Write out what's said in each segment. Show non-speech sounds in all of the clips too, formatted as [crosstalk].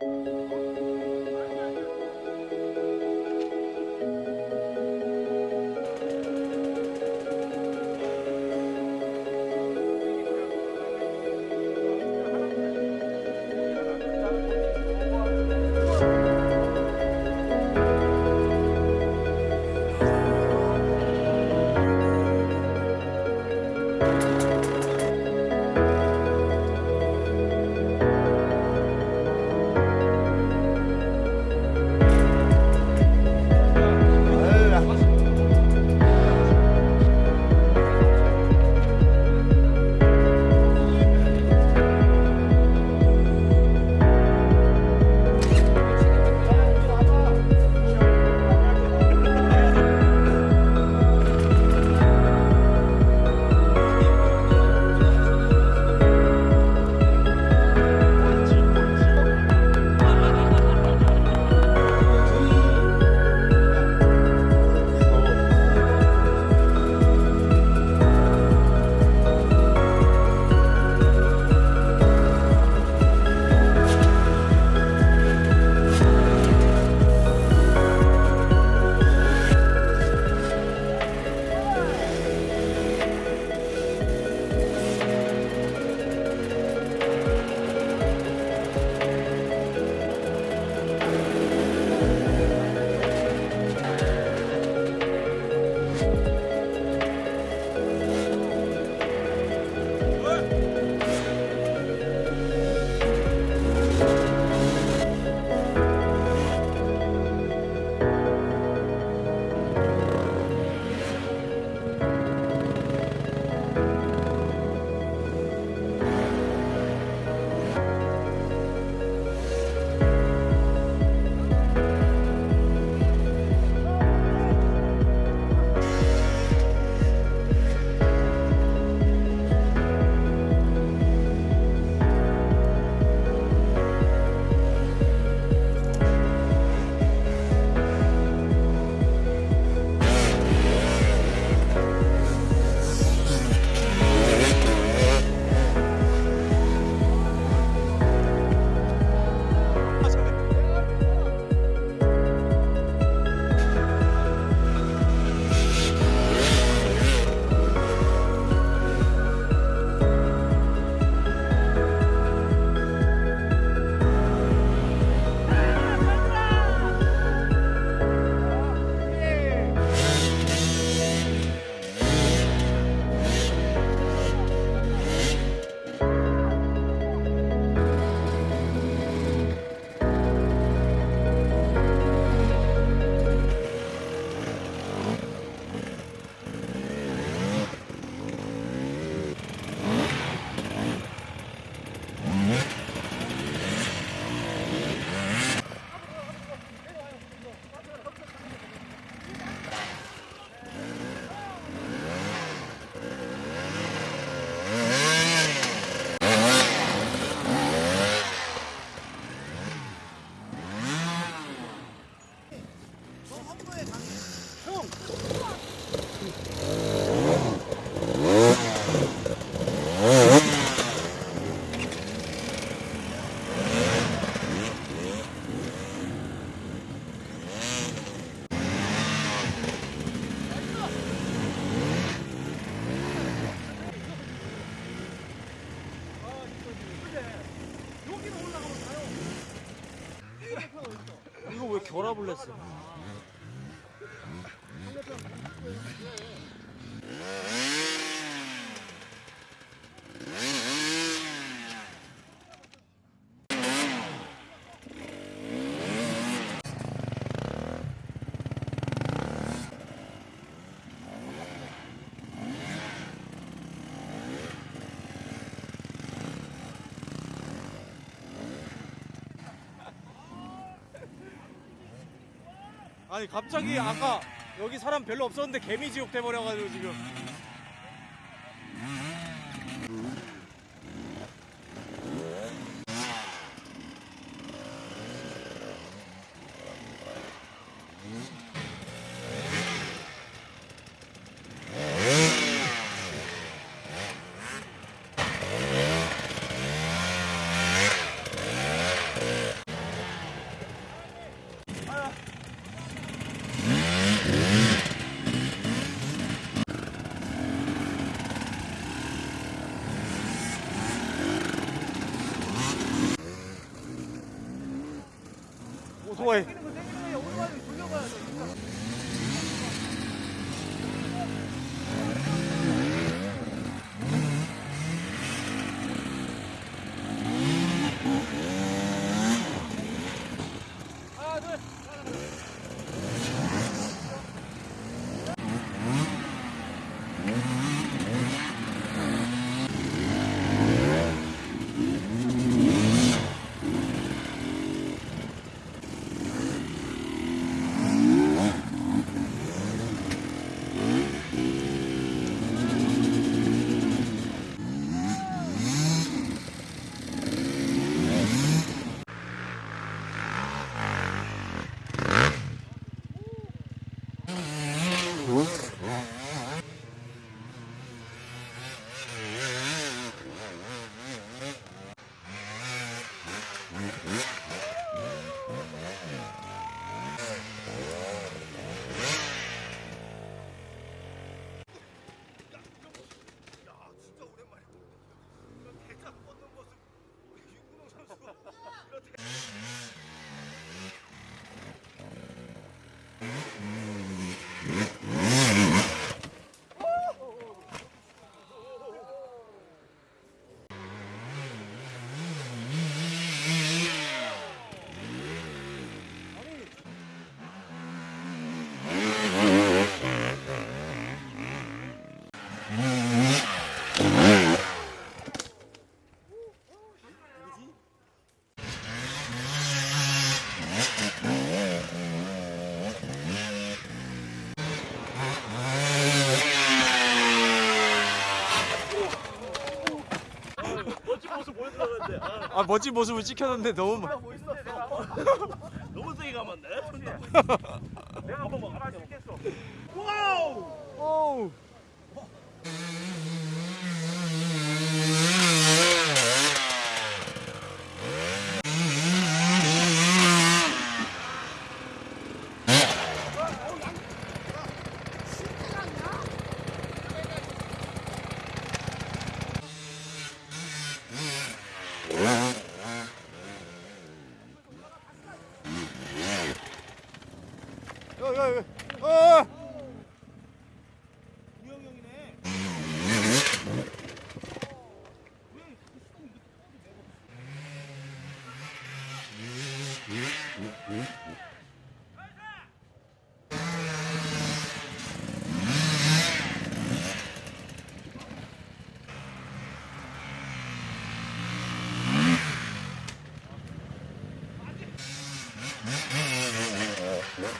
이거 listen. 아니 갑자기 아까 여기 사람 별로 없었는데 개미지옥 돼버려가지고 지금 오 아, 아 멋진 모습을 찍혔는데 너무 막- [laughs] 너무 세게 감았네. 내가 한번 막 하나 찍겠어. 와우! 오우.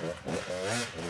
Mm-hmm.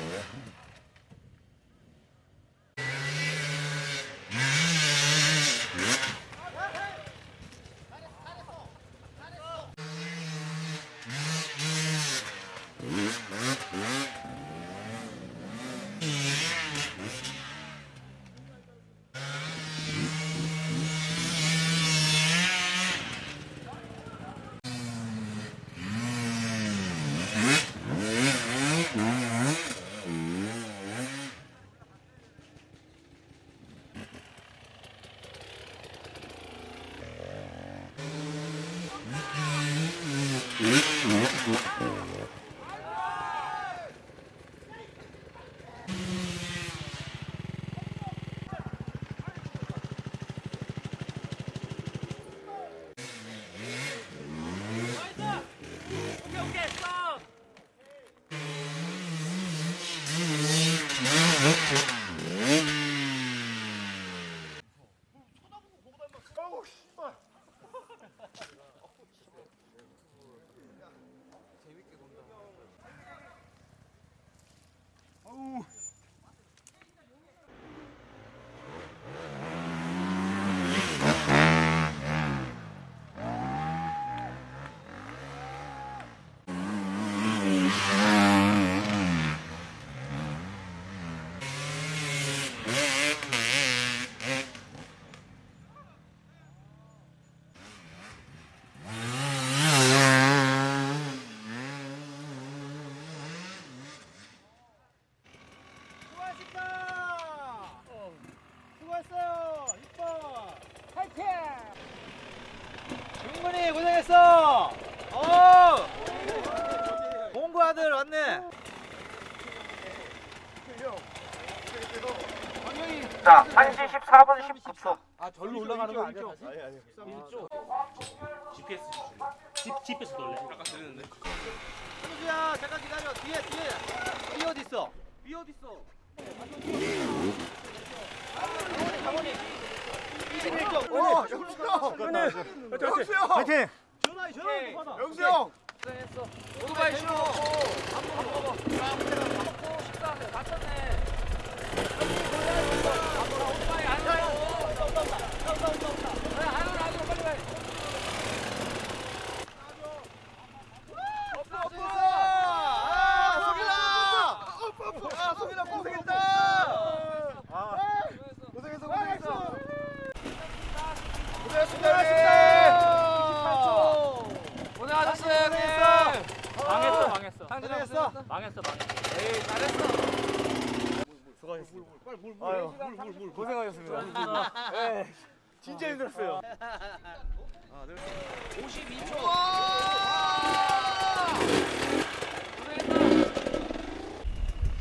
자, 1시 14분 19초. 아 절로 올라가는 거 아니야? 아니 아니. GPS 집 GPS 돌래. 아까 들렸는데. 현수야 잠깐 기다려. 뒤에 뒤에. 비 어디 있어? 비 어디 있어? 어, 영수 형. 영수 형. 파이팅. 전화해 전화해. 영수 형. 오토바이 싫어. 아, 소민아 고생했다. 아, 고생했어, 고생했어. 고생했습니다. 고생하셨어요 형님. 망했어, 망했어. 고생했어. 망했어, 망했어. 에이 잘했어. 아유, 고생하셨습니다. 예, 진짜 힘들었어요. 52초.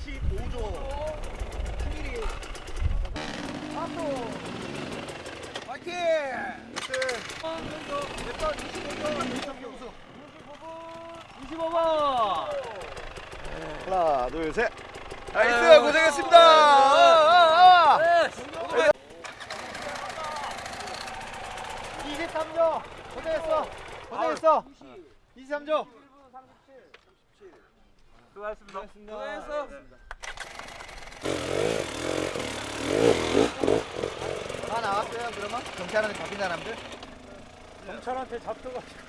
15조. 파이팅! 하나, 둘, 셋. 나이스, 고생했습니다. 아, 아, 아. 23조. 고생했어. 고생했어. 23조. 수고하셨습니다. 고생했어. 다 나왔어요, 그러면? 경찰한테 잡힌 사람들? 경찰한테 잡혀가지고.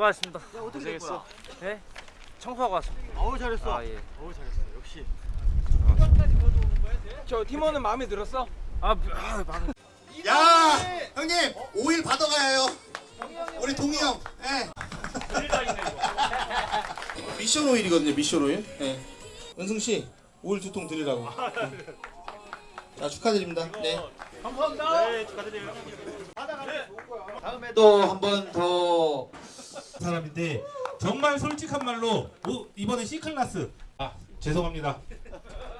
수고하셨습니다. 어떻게 된 거야? 네? 청소하고 왔습니다. 어우, 잘했어. 아, 예. 어우, 잘했어. 역시. 저 팀원은 마음에 들었어? 아, 아, 망. 야 형님 5일 받아가요 우리 동희 형 예. 미션 오일이거든요 미션 오일 예. 은승 씨 오일 두통 드리라고 [laughs] 자 축하드립니다. 네. 네, 축하드려요. 또한 번 더 사람인데 정말 솔직한 말로 오, 이번에 C 클래스. 아 죄송합니다.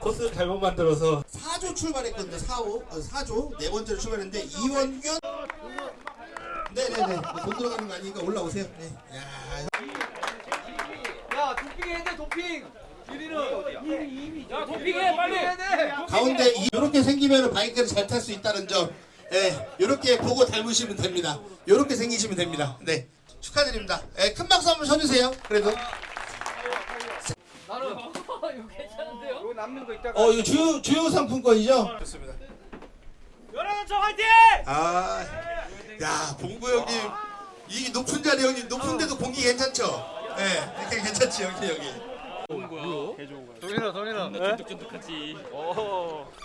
코스 잘못 만들어서. 4조 출발했거든요 4호 어, 4조. 네 번째로 출발했는데 이원균. 네네네. 돈 들어가는 거 아니니까 올라오세요. 네. 야. 야 도핑 해야 돼 도핑. 1위는 야 도핑해, 빨리! 가운데 이렇게 생기면 바이크를 잘 탈 수 있다는 점, 예, 이렇게 보고 닮으시면 됩니다. 이렇게 생기시면 됩니다. 네, 축하드립니다. 예, 큰 박수 한번 쳐주세요. 그래도. 나는 [laughs] 이거 괜찮은데요? 이거 남는 거 있다가. 어, 이거 주요 주요 상품권이죠? 좋습니다. 연합원청 화이팅! 아, 야, 봉구 형님, 이 높은 자리 형님 높은데도 공기 괜찮죠? 예, 이렇게 괜찮지 여기 여기. 동현아 동현아.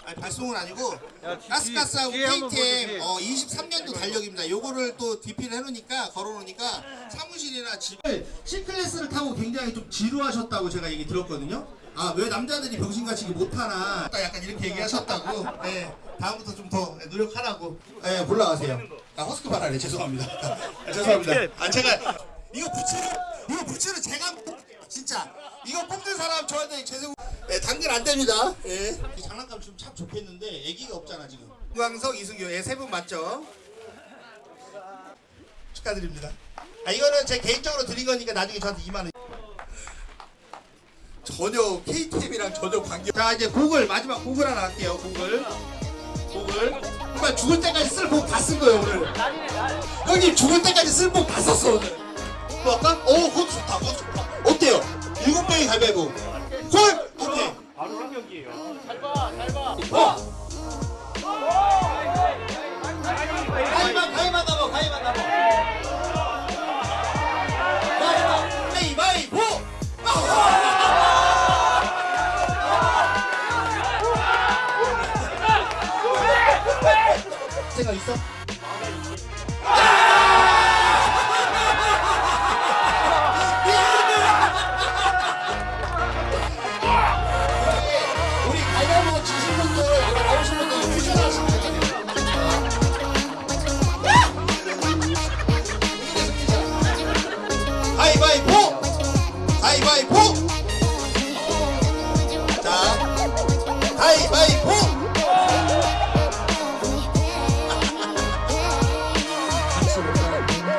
아니 발송은 아니고 뒤- 가스가스하고 KTM 어, 23년도 달력입니다. 요거를 또 DP를 해놓으니까 걸어놓으니까 사무실이나 집. C클래스를 타고 굉장히 좀 지루하셨다고 제가 얘기 들었거든요. 아 왜 남자들이 병신같이 못하나. 딱 약간 이렇게 얘기하셨다고. 네, 다음부터 좀 더 노력하라고. 네, 올라가세요. 아 허스크 발랄해 죄송합니다. 아, [laughs] 죄송합니다. 아 제가 이거 부츠를 이거 부츠를 제가 이거 뽑는 사람 저한테 죄송 네, 당근 안 됩니다. 예. 이 장난감 좀 참 좋겠는데 애기가 없잖아 지금. 우광석 이승규 예 세 분 맞죠? 축하드립니다. 아 이거는 제 개인적으로 드린 거니까 나중에 저한테 2만 원 전혀 KTM이랑 전혀 관계 자 이제 곡을 마지막 곡을 하나 할게요 곡을. 곡을. 정말 죽을 때까지 쓸곡다 쓴 거예요 오늘. 형님 죽을 때까지 쓸곡다 썼어 오늘. 뭐 할까? 어 그거 좋다 그거 좋다 명이 가위바위보 콜! 오케이 바로 한. 어! 가위바 가위바 나봐 가위바 나봐 가 Woo!